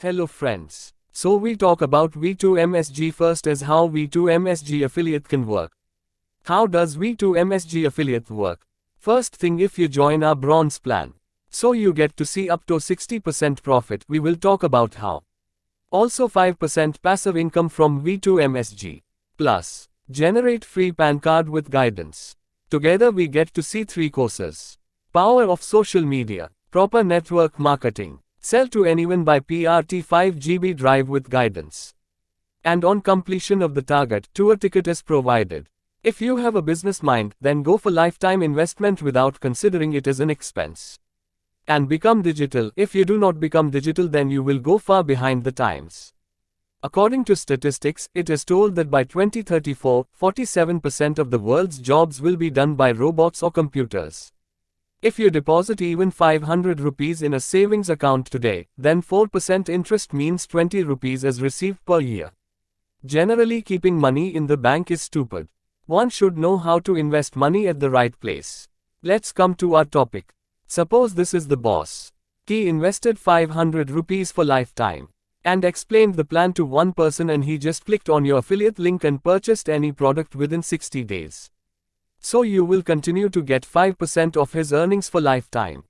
Hello friends. So we talk about V2MSG first as how V2MSG affiliate can work. How does V2MSG affiliate work? First thing if you join our bronze plan. So you get to see up to 60% profit. We will talk about how. Also 5% passive income from V2MSG. Plus, generate free PAN card with guidance. Together we get to see three courses. Power of social media, proper network marketing, sell to anyone by PRT 5 GB drive with guidance. And on completion of the target, tour ticket is provided. If you have a business mind, then go for lifetime investment without considering it as an expense. And become digital. If you do not become digital, then you will go far behind the times. According to statistics, it is told that by 2034, 47% of the world's jobs will be done by robots or computers. If you deposit even 500 rupees in a savings account today, then 4% interest means 20 rupees is received per year. Generally, keeping money in the bank is stupid. One should know how to invest money at the right place. Let's come to our topic. Suppose this is the boss. He invested 500 rupees for lifetime and explained the plan to one person and he just clicked on your affiliate link and purchased any product within 60 days. So you will continue to get 5% of his earnings for lifetime.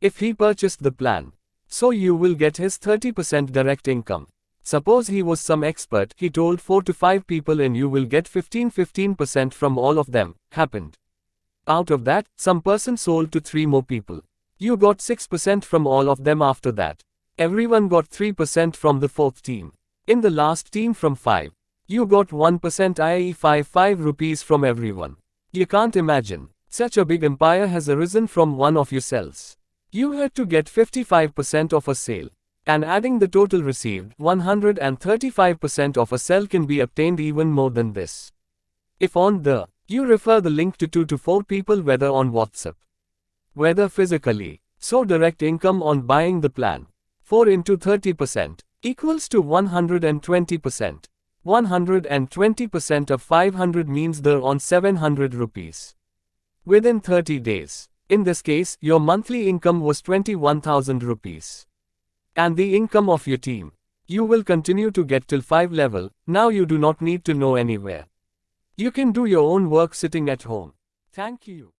If he purchased the plan, so you will get his 30% direct income. Suppose he was some expert, he told 4 to 5 people and you will get 15 15% from all of them. Happened. Out of that, some person sold to 3 more people. You got 6% from all of them after that. Everyone got 3% from the fourth team. In the last team from 5. You got 1% i.e. 5 5 rupees from everyone. You can't imagine. Such a big empire has arisen from one of your cells. You had to get 55% of a sale. And adding the total received, 135% of a sale can be obtained even more than this. If on the, you refer the link to 2 to 4 people whether on WhatsApp, whether physically, so direct income on buying the plan. 4 into 30% equals to 120%. 120% of 500 means they're on 700 rupees. Within 30 days. In this case, your monthly income was 21,000 rupees. And the income of your team. You will continue to get till 5 level, now you do not need to know anywhere. You can do your own work sitting at home. Thank you.